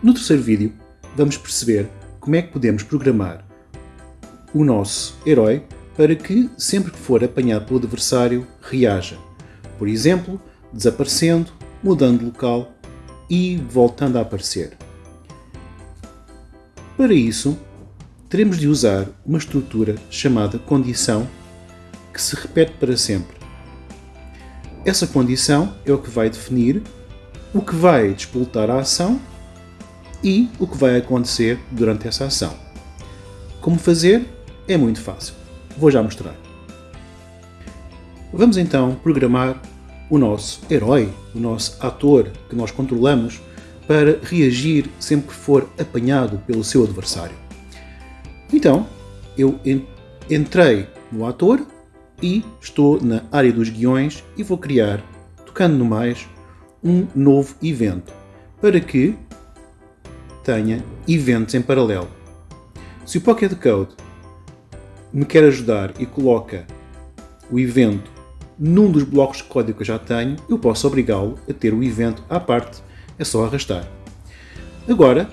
No terceiro vídeo, vamos perceber como é que podemos programar o nosso herói para que, sempre que for apanhado pelo adversário, reaja. Por exemplo, desaparecendo, mudando de local e voltando a aparecer. Para isso, teremos de usar uma estrutura chamada condição que se repete para sempre. Essa condição é o que vai definir o que vai despoltar a ação e o que vai acontecer durante essa ação. Como fazer? É muito fácil. Vou já mostrar. Vamos então programar o nosso herói, o nosso ator que nós controlamos para reagir sempre que for apanhado pelo seu adversário. Então, eu entrei no ator e estou na área dos guiões e vou criar, tocando no mais, um novo evento para que tenha eventos em paralelo. Se o Pocket Code me quer ajudar e coloca o evento num dos blocos de código que eu já tenho, eu posso obrigá-lo a ter o evento à parte, é só arrastar. Agora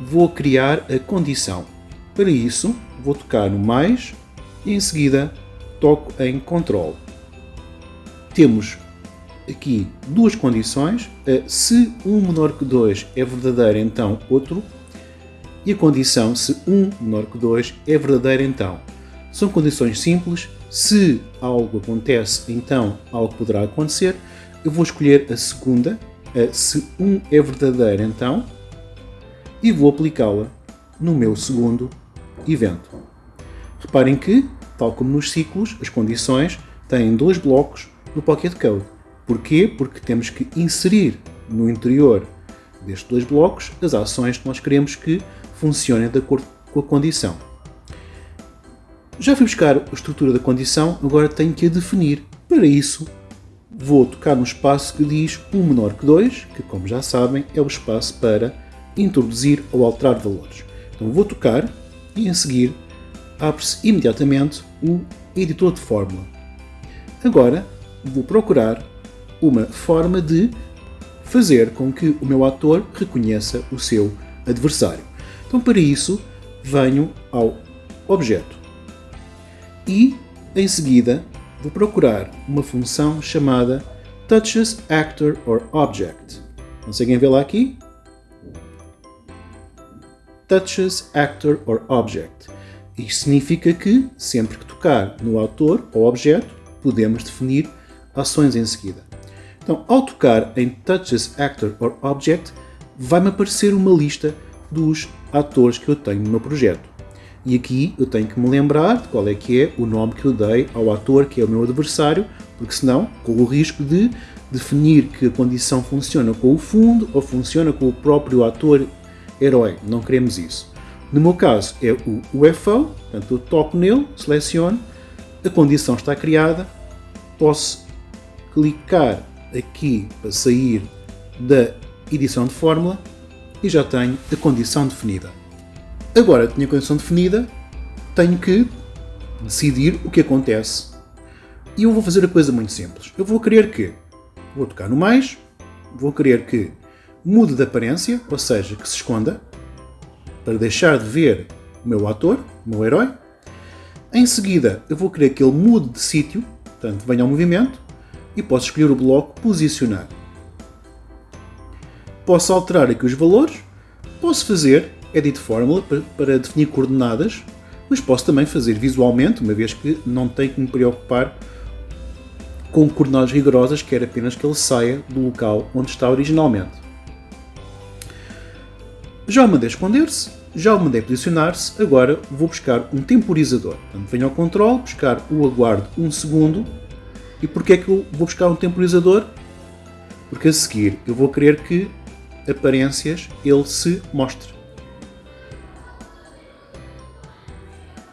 vou criar a condição. Para isso, vou tocar no mais e em seguida toco em Control. Temos aqui duas condições. Se um menor que 2 é verdadeiro, então outro. E a condição se um menor que 2 é verdadeiro, então. São condições simples. Se algo acontece, então algo poderá acontecer. Eu vou escolher a segunda, se um é verdadeiro, então, e vou aplicá-la no meu segundo evento. Reparem que, tal como nos ciclos, as condições têm dois blocos no Pocket Code. Porquê? Porque temos que inserir no interior destes dois blocos as ações que nós queremos que funcionem de acordo com a condição. Já fui buscar a estrutura da condição, agora tenho que a definir. Para isso, vou tocar no espaço que diz 1 menor que 2, que como já sabem é o espaço para introduzir ou alterar valores. Então vou tocar e em seguir abre-se imediatamente o editor de fórmula. Agora vou procurar uma forma de fazer com que o meu ator reconheça o seu adversário. Então, para isso, venho ao objeto e, em seguida, vou procurar uma função chamada touches actor or object. Conseguem lá aqui? Touches actor or object. Isto significa que, sempre que tocar no autor ou objeto, podemos definir ações em seguida. Então, ao tocar em Touches Actor or Object, vai-me aparecer uma lista dos atores que eu tenho no meu projeto. E aqui eu tenho que me lembrar de qual é que é o nome que eu dei ao ator que é o meu adversário, porque senão corro o risco de definir que a condição funciona com o fundo ou funciona com o próprio ator herói. Não queremos isso. No meu caso é o UFO, portanto eu toco nele, seleciono, a condição está criada, posso clicar aqui para sair da edição de fórmula e já tenho a condição definida. Agora tenho a condição definida, tenho que decidir o que acontece. E eu vou fazer a coisa muito simples. Eu vou querer que, vou tocar no mais, vou querer que mude de aparência, ou seja, que se esconda, para deixar de ver o meu ator, o meu herói. Em seguida, eu vou querer que ele mude de sítio, portanto, venha ao movimento e posso escolher o bloco Posicionar. Posso alterar aqui os valores, posso fazer Edit Formula para definir coordenadas, mas posso também fazer visualmente, uma vez que não tenho que me preocupar com coordenadas rigorosas, quer apenas que ele saia do local onde está originalmente. Já o mandei esconder-se, já o mandei posicionar-se, agora vou buscar um temporizador. Portanto, venho ao controle, buscar o aguardo 1 um segundo e porquê é que eu vou buscar um temporizador? Porque a seguir eu vou querer que aparências ele se mostre.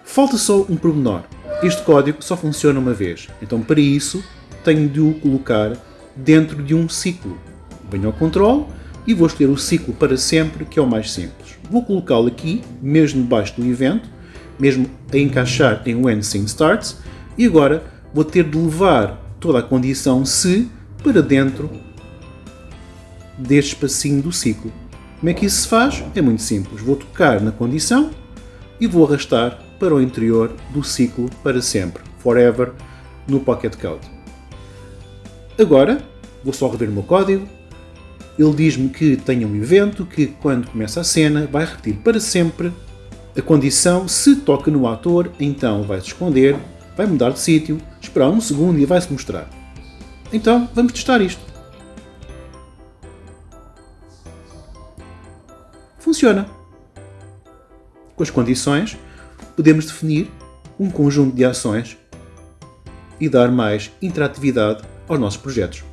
Falta só um pormenor. Este código só funciona uma vez, então para isso tenho de o colocar dentro de um ciclo. Venho ao controle e vou escolher o ciclo para sempre, que é o mais simples. Vou colocá-lo aqui, mesmo debaixo do evento, mesmo a encaixar em When Scene Starts, e agora vou ter de levar toda a condição se para dentro deste espacinho do ciclo. Como é que isso se faz? É muito simples. Vou tocar na condição e vou arrastar para o interior do ciclo para sempre, forever, no Pocket Code. Agora, vou só rever o meu código. Ele diz-me que tem um evento que, quando começa a cena, vai repetir para sempre a condição. Se toca no ator, então vai se esconder, vai mudar de sítio, esperar um segundo e vai se mostrar. Então, vamos testar isto. Funciona. Com as condições, podemos definir um conjunto de ações e dar mais interatividade aos nossos projetos.